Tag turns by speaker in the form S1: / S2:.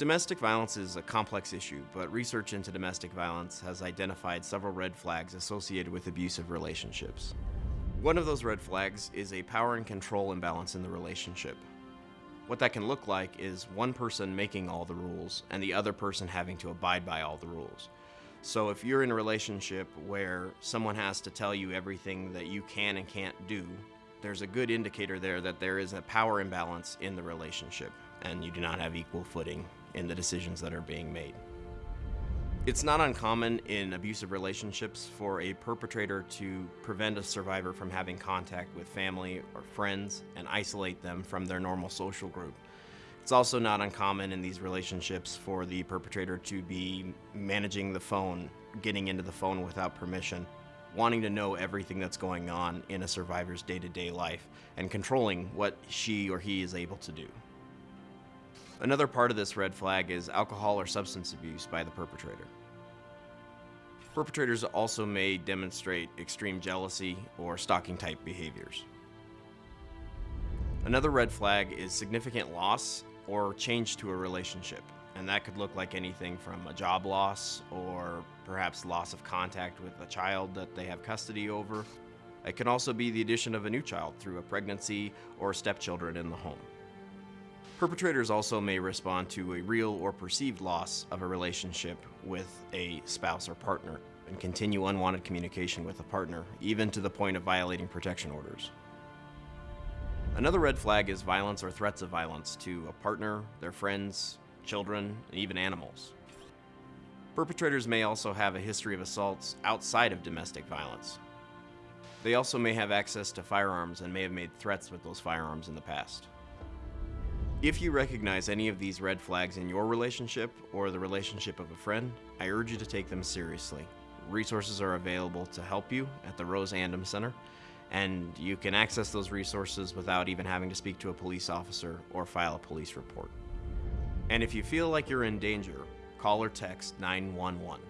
S1: Domestic violence is a complex issue, but research into domestic violence has identified several red flags associated with abusive relationships. One of those red flags is a power and control imbalance in the relationship. What that can look like is one person making all the rules and the other person having to abide by all the rules. So if you're in a relationship where someone has to tell you everything that you can and can't do, there's a good indicator there that there is a power imbalance in the relationship and you do not have equal footing in the decisions that are being made. It's not uncommon in abusive relationships for a perpetrator to prevent a survivor from having contact with family or friends and isolate them from their normal social group. It's also not uncommon in these relationships for the perpetrator to be managing the phone, getting into the phone without permission, wanting to know everything that's going on in a survivor's day-to-day -day life, and controlling what she or he is able to do. Another part of this red flag is alcohol or substance abuse by the perpetrator. Perpetrators also may demonstrate extreme jealousy or stalking type behaviors. Another red flag is significant loss or change to a relationship. And that could look like anything from a job loss or perhaps loss of contact with a child that they have custody over. It can also be the addition of a new child through a pregnancy or stepchildren in the home. Perpetrators also may respond to a real or perceived loss of a relationship with a spouse or partner and continue unwanted communication with a partner, even to the point of violating protection orders. Another red flag is violence or threats of violence to a partner, their friends, children, and even animals. Perpetrators may also have a history of assaults outside of domestic violence. They also may have access to firearms and may have made threats with those firearms in the past. If you recognize any of these red flags in your relationship or the relationship of a friend, I urge you to take them seriously. Resources are available to help you at the Rose Andom Center, and you can access those resources without even having to speak to a police officer or file a police report. And if you feel like you're in danger, call or text 911.